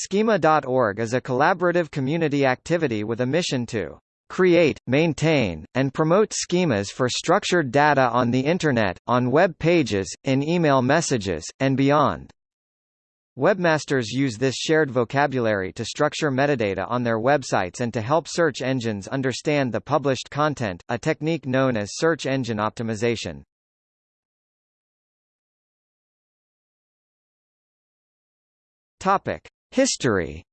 Schema.org is a collaborative community activity with a mission to create, maintain, and promote schemas for structured data on the Internet, on web pages, in email messages, and beyond. Webmasters use this shared vocabulary to structure metadata on their websites and to help search engines understand the published content, a technique known as search engine optimization. Topic: History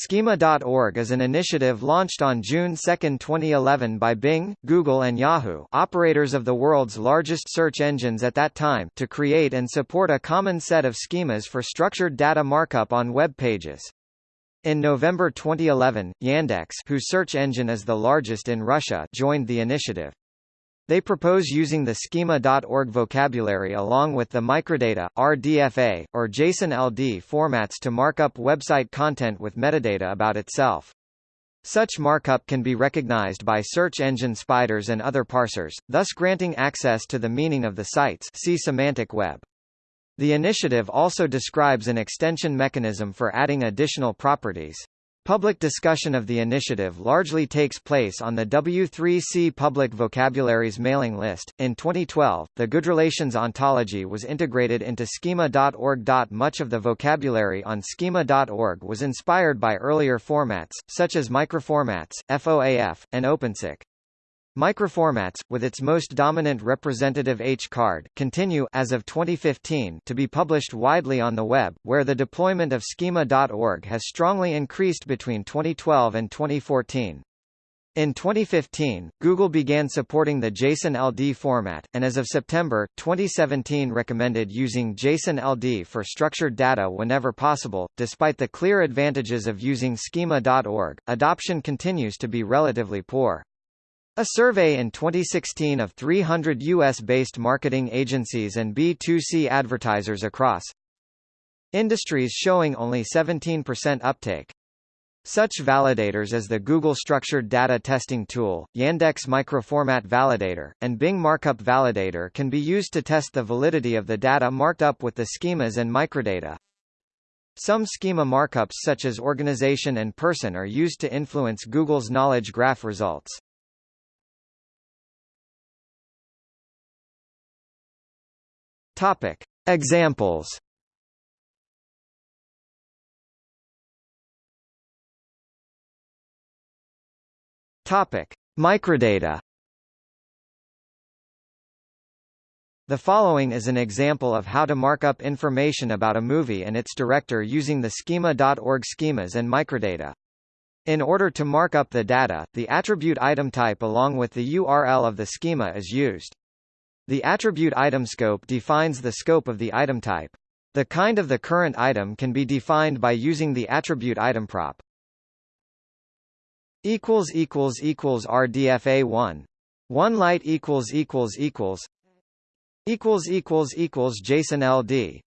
Schema.org is an initiative launched on June 2, 2011 by Bing, Google and Yahoo operators of the world's largest search engines at that time to create and support a common set of schemas for structured data markup on web pages. In November 2011, Yandex whose search engine is the largest in Russia joined the initiative. They propose using the schema.org vocabulary along with the microdata, RDFA, or JSON-LD formats to mark up website content with metadata about itself. Such markup can be recognized by search engine spiders and other parsers, thus granting access to the meaning of the sites see semantic web. The initiative also describes an extension mechanism for adding additional properties. Public discussion of the initiative largely takes place on the W3C Public Vocabularies mailing list. In 2012, the GoodRelations ontology was integrated into schema.org. Much of the vocabulary on schema.org was inspired by earlier formats, such as microformats, FOAF, and OpenCyc. Microformats, with its most dominant representative hCard, continue as of 2015 to be published widely on the web, where the deployment of schema.org has strongly increased between 2012 and 2014. In 2015, Google began supporting the JSON-LD format, and as of September, 2017 recommended using JSON-LD for structured data whenever possible. Despite the clear advantages of using schema.org, adoption continues to be relatively poor. A survey in 2016 of 300 U.S.-based marketing agencies and B2C advertisers across industries showing only 17% uptake. Such validators as the Google Structured Data Testing Tool, Yandex Microformat Validator, and Bing Markup Validator can be used to test the validity of the data marked up with the schemas and microdata. Some schema markups such as organization and person are used to influence Google's knowledge graph results. Topic. Examples Topic: Microdata. The following is an example of how to mark up information about a movie and its director using the schema.org schemas and microdata. In order to mark up the data, the attribute item type along with the URL of the schema is used. The attribute item scope defines the scope of the item type. The kind of the current item can be defined by using the attribute item prop. equals equals equals RDFA1 1 light equals equals equals equals equals equals JSON LD